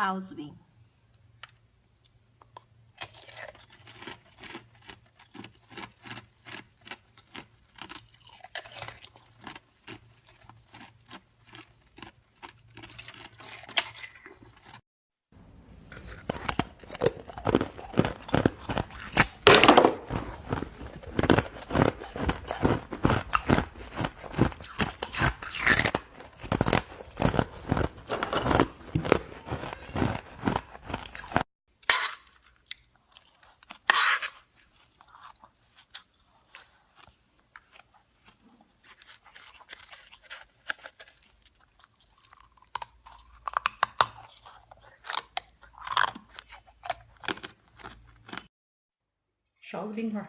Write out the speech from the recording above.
Pausbin. 勺子冰块